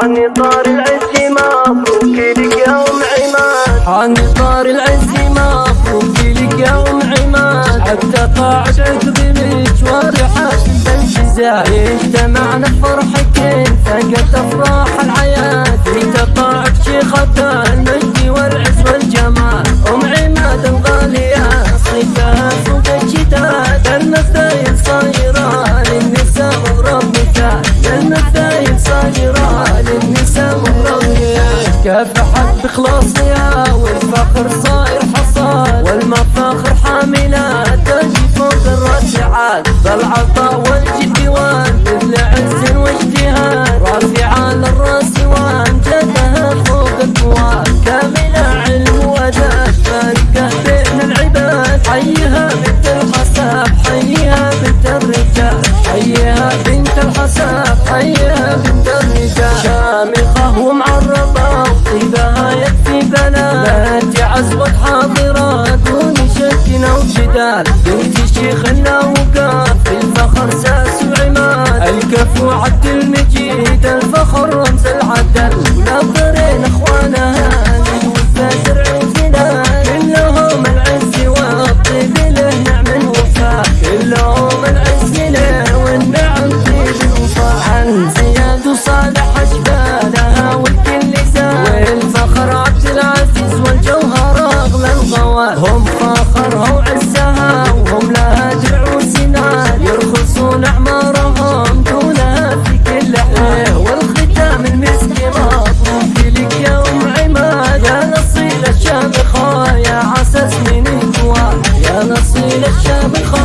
حاني طار العز مبروك لك يا أم عماد. حاني طار العز مبروك لك يا أم عماد. حتى طاعت عقب المشوار حاشم بالجزاء اجتمعنا فرحك فقدت أفراح الحياة. في تطاعت شيخة المجد والعز والجمال. أم عماد الغالية صيتها فوق الشتات المثايل صايرة للنساء مغرب مثال المثايل صايره للنساء مغرب مثال كافحت بخلاصها والفخر صاير حصاد. والمفاخر حاملات تجي فوق الراسعات بالعطاء والجد حيها بنت الحساب حيها بنت الرجال شامخة ومعرضة وطيبها يكفي بلا لا تعزوت حاضرة دون شك أو جدال. بنت النوقاف في الفخر ساس وعماد الكفو عبد المجيد الفخر زياد وصالح أشبالها والكل زاد والفخر عبد العزيز والجوهر أغلى الغوال هم فخرها وعزها وهم لها درع وسنان يرخصون أعمارهم دونها في كل حال. والختام المسك مطلوب لك يا أم عماد. يا نصيل الشامخة يا عساس من الجوال يا نصيل الشامخة